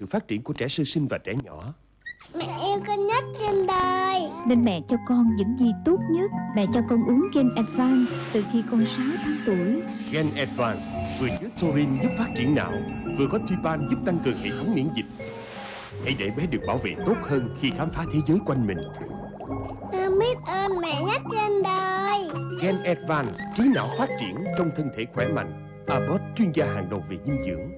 sự phát triển của trẻ sơ sinh và trẻ nhỏ. Mẹ yêu con nhất trên đời Nên mẹ cho con những gì tốt nhất Mẹ cho con uống Gen Advance từ khi con 6 tháng tuổi Gen Advance vừa chứa taurine giúp phát triển não, vừa có Tipan giúp tăng cường hệ thống miễn dịch. Hãy để bé được bảo vệ tốt hơn khi khám phá thế giới quanh mình. Con biết ơn mẹ nhất trên đời Gen Advance, trí não phát triển trong thân thể khỏe mạnh. Abbott, chuyên gia hàng đầu về dinh dưỡng.